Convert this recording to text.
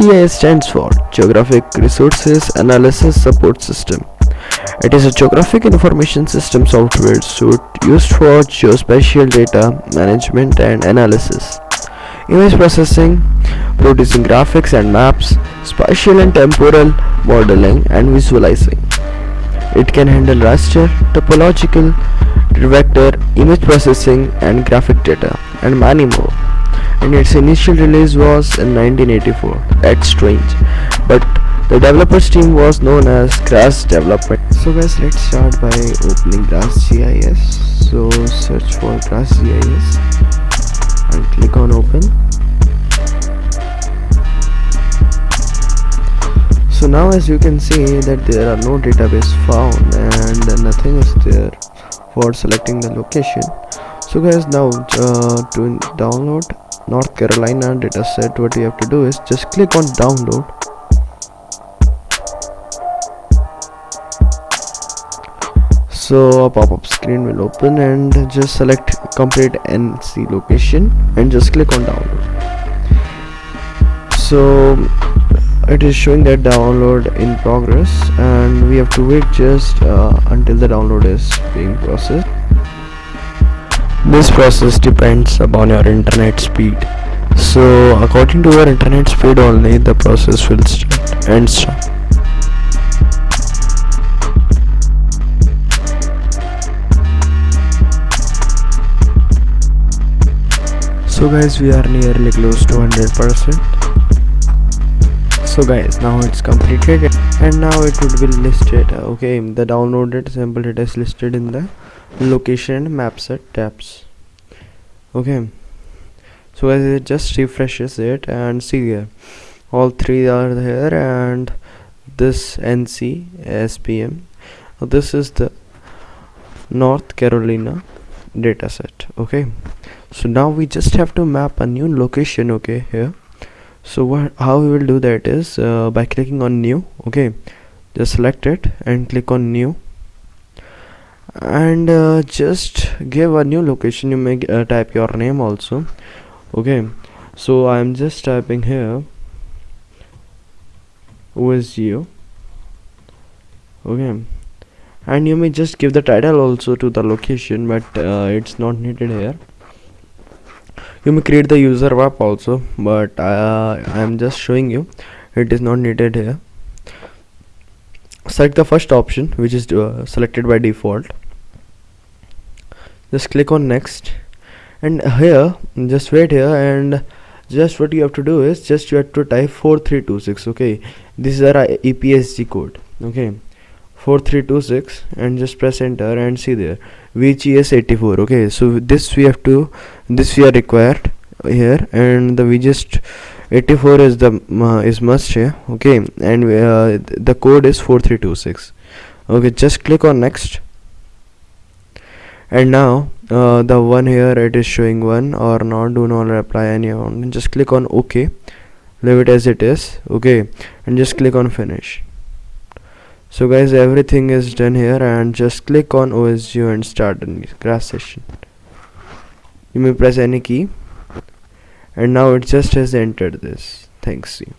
GIS stands for Geographic Resources Analysis Support System. It is a geographic information system software suite used for geospatial data management and analysis, image processing, producing graphics and maps, spatial and temporal modeling and visualizing. It can handle raster, topological, vector, image processing and graphic data and many more and its initial release was in 1984 that's strange. But the developers team was known as Grass Development. So guys let's start by opening Grass GIS so search for Grass GIS and click on open. So now as you can see that there are no database found and nothing is there for selecting the location. So guys now uh, to download North Carolina dataset what you have to do is just click on download. So a pop-up screen will open and just select complete NC location and just click on download. So it is showing that download in progress and we have to wait just uh, until the download is being processed this process depends upon your internet speed. So according to your internet speed only the process will start and stop. So guys we are nearly close to 100 percent so guys now it's completed and now it would be listed okay the downloaded sample data is listed in the location and map set tabs okay. So as it just refreshes it and see here all three are here and this NC SPM this is the North Carolina dataset okay. So now we just have to map a new location okay here so what how we will do that is uh, by clicking on new okay just select it and click on new. And uh, just give a new location you may uh, type your name also okay. So i'm just typing here OSGeo okay. And you may just give the title also to the location but uh, it's not needed here you may create the user map also but uh, I am just showing you. It is not needed here. Select the first option which is uh, selected by default. Just click on next. And here just wait here and just what you have to do is just you have to type 4326 okay? This is our EPSG code okay 4326 and just press enter and see there. VGS84 okay? So this we have to this we are required here and the VGS 84 is the uh, is must here okay? And uh, the code is 4326 okay just click on next. And now uh, the one here it is showing one or not do not apply any on just click on ok leave it as it is okay? And just click on finish so guys everything is done here and just click on OSGeo and start a grass session. You may press any key. And now it just has entered this. Thanks. you